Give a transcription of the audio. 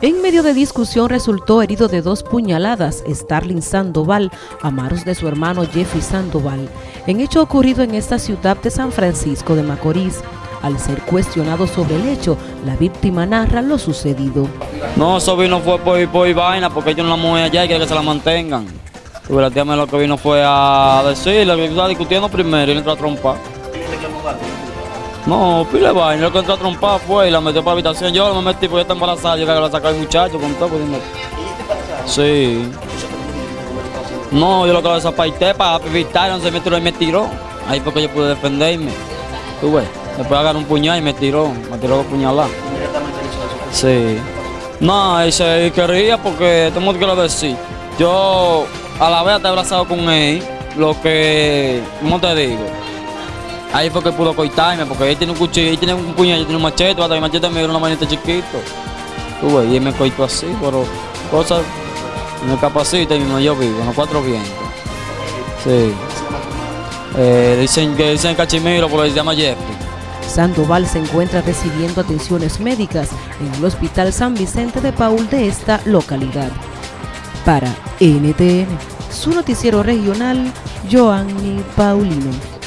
En medio de discusión resultó herido de dos puñaladas Starling Sandoval a manos de su hermano Jeffrey Sandoval, en hecho ocurrido en esta ciudad de San Francisco de Macorís. Al ser cuestionado sobre el hecho, la víctima narra lo sucedido. No, eso vino fue por, por vaina, porque ellos no la mueven allá y quieren que se la mantengan. Y la tía me lo que vino fue a decirle que estaba discutiendo primero y le entró a trompar. No, pile vaina, lo que entró a trompar fue y la metió para la habitación. Yo me metí porque está embarazada, yo que la sacar el muchacho con todo. Pues, sí. No, yo lo que lo desapaité para evitar, no se me tiró y me tiró. Ahí fue que yo pude defenderme. Tú ves, después agarró un puñal y me tiró, me tiró dos puñaladas. Sí. No, y se quería porque tengo que lo decir. Yo a la vez te he abrazado con él, lo que, ¿cómo te digo? Ahí fue que pudo coitarme, porque él tiene un cuchillo, él tiene un puñal, yo tiene un machete, hasta mi machete me dio una manita chiquito. Tú y él me coitó así, pero cosas, me capacita y no yo vivo, en cuatro vientos. Sí. Eh, dicen que dicen Cachimiro, porque se llama Jeffrey. Sandoval se encuentra recibiendo atenciones médicas en el Hospital San Vicente de Paul de esta localidad. Para NTN, su noticiero regional, Joanny Paulino.